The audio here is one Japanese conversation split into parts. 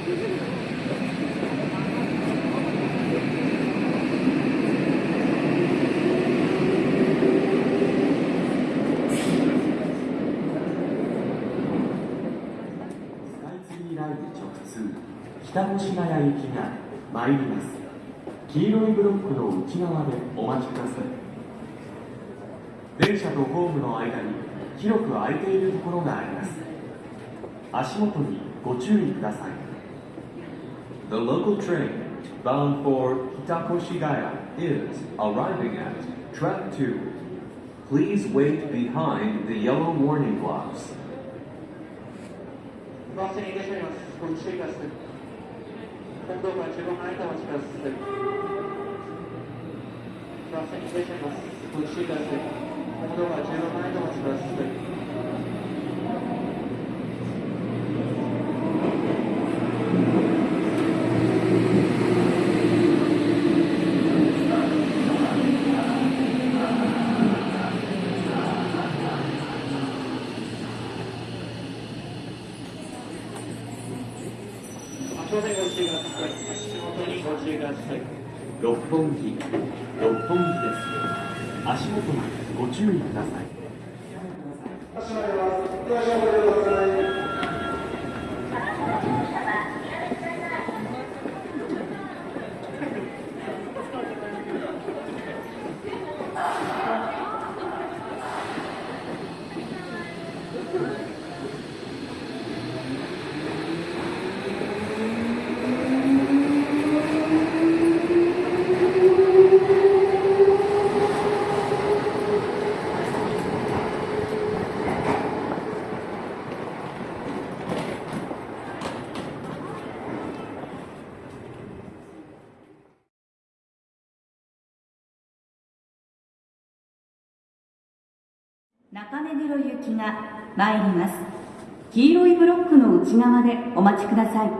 北越谷行きが参ります。黄色いブロックの内側でお待ちください。電車とホームの間に広く空いているところがあります。足元にご注意ください。The local train bound for Hitakoshigaya is arriving at track 2 Please wait behind the yellow warning blocks 本木六本木です足元にご注意ください。中目黒行きが参ります黄色いブロックの内側でお待ちください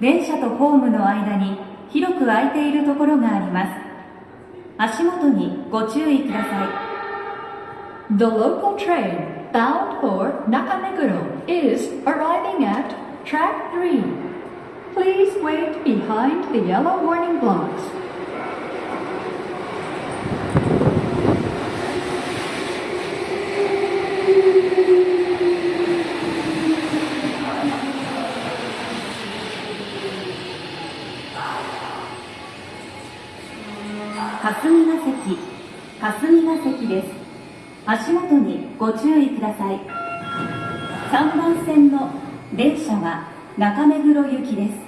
電車とホームの間に広く空いているところがあります足元にご注意ください The local train bound for Nakameguro is arriving at track 3. Please wait behind the yellow warning blocks. 霞が関霞が関です。足元にご注意ください。3番線の電車は中目黒行きです。